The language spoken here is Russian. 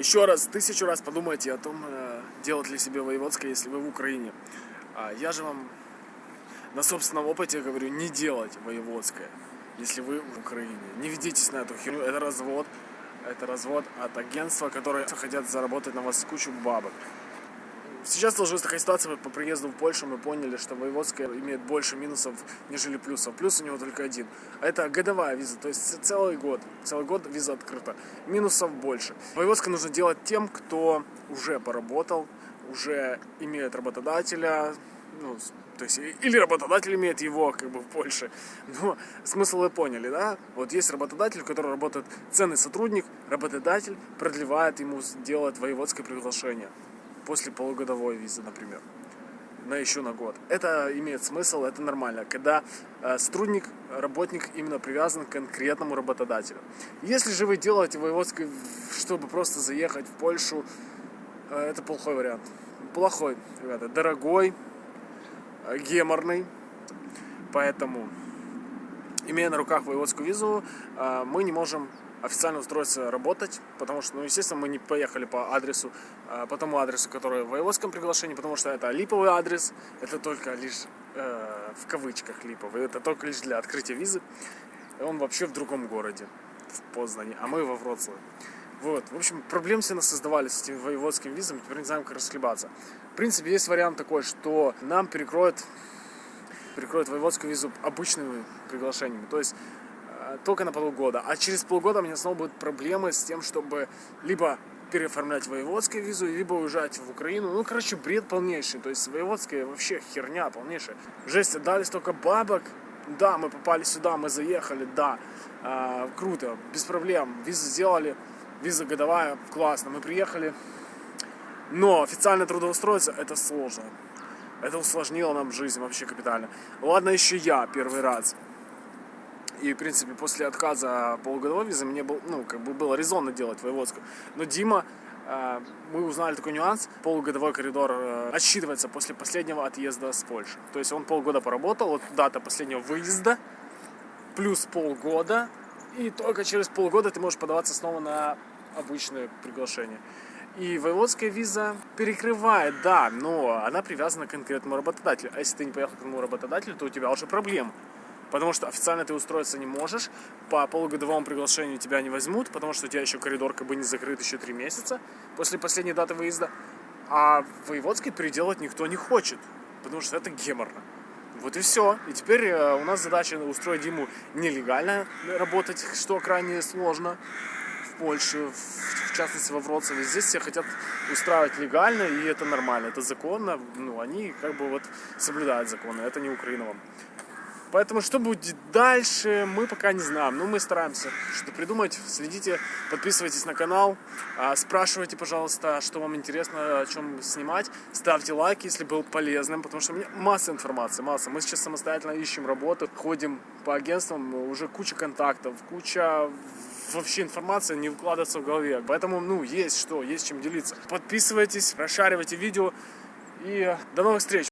Еще раз, тысячу раз подумайте о том, э, делать ли себе воеводское, если вы в Украине. А я же вам на собственном опыте говорю, не делать воеводское, если вы в Украине. Не ведитесь на эту херню, это развод. Это развод от агентства, которые хотят заработать на вас кучу бабок. Сейчас сложилась такая ситуация, по приезду в Польшу мы поняли, что воеводская имеет больше минусов, нежели плюсов. Плюс у него только один. А это годовая виза, то есть целый год. Целый год виза открыта. Минусов больше. Воеводская нужно делать тем, кто уже поработал, уже имеет работодателя, ну, то есть, или работодатель имеет его, как бы, в Польше. Но смысл вы поняли, да? Вот есть работодатель, который работает ценный сотрудник, работодатель продлевает ему, делает воеводское приглашение после полугодовой визы, например, на еще на год. Это имеет смысл, это нормально, когда э, сотрудник, работник именно привязан к конкретному работодателю. Если же вы делаете воеводское, чтобы просто заехать в Польшу, э, это плохой вариант. Плохой, ребята, дорогой, э, геморный, поэтому, имея на руках воеводскую визу, э, мы не можем официально устроиться работать, потому что, ну, естественно, мы не поехали по адресу, а, по тому адресу, который в воеводском приглашении, потому что это липовый адрес, это только лишь э, в кавычках липовый, это только лишь для открытия визы. Он вообще в другом городе, в Познане, а мы во Вроцлаве. Вот, в общем, проблем все нас создавали с этими воеводскими визами, теперь не знаем, как расхлебаться. В принципе, есть вариант такой, что нам перекроют, перекроют воеводскую визу обычными приглашениями. То есть только на полгода. А через полгода у меня снова будут проблемы с тем, чтобы либо переоформлять воеводскую визу, либо уезжать в Украину. Ну, короче, бред полнейший. То есть воеводская вообще херня полнейшая. Жесть, отдали столько бабок. Да, мы попали сюда, мы заехали, да. Э, круто, без проблем. Визу сделали, виза годовая, классно. Мы приехали. Но официально трудоустроиться это сложно. Это усложнило нам жизнь вообще капитально. Ладно, еще я первый раз и, в принципе, после отказа полугодовой визы мне был, ну, как бы было резонно делать воеводскую. Но Дима, э, мы узнали такой нюанс, полугодовой коридор э, отсчитывается после последнего отъезда с Польши. То есть он полгода поработал, вот дата последнего выезда, плюс полгода, и только через полгода ты можешь подаваться снова на обычное приглашение. И воеводская виза перекрывает, да, но она привязана к конкретному работодателю. А если ты не поехал к этому работодателю, то у тебя уже проблемы. Потому что официально ты устроиться не можешь, по полугодовому приглашению тебя не возьмут, потому что у тебя еще коридор как бы не закрыт еще три месяца после последней даты выезда. А воеводский переделать никто не хочет, потому что это геморно. Вот и все. И теперь э, у нас задача устроить Диму нелегально работать, что крайне сложно Польше, в частности во Вроцлаве. Здесь все хотят устраивать легально, и это нормально, это законно. Ну, они как бы вот соблюдают законы, это не Украина вам. Поэтому что будет дальше, мы пока не знаем. Но мы стараемся что-то придумать. Следите, подписывайтесь на канал. А, спрашивайте, пожалуйста, что вам интересно, о чем снимать. Ставьте лайк, если был полезным, потому что у меня масса информации, масса. Мы сейчас самостоятельно ищем работу, ходим по агентствам, уже куча контактов, куча вообще информация не укладывается в голове. Поэтому, ну, есть что, есть чем делиться. Подписывайтесь, расшаривайте видео и до новых встреч!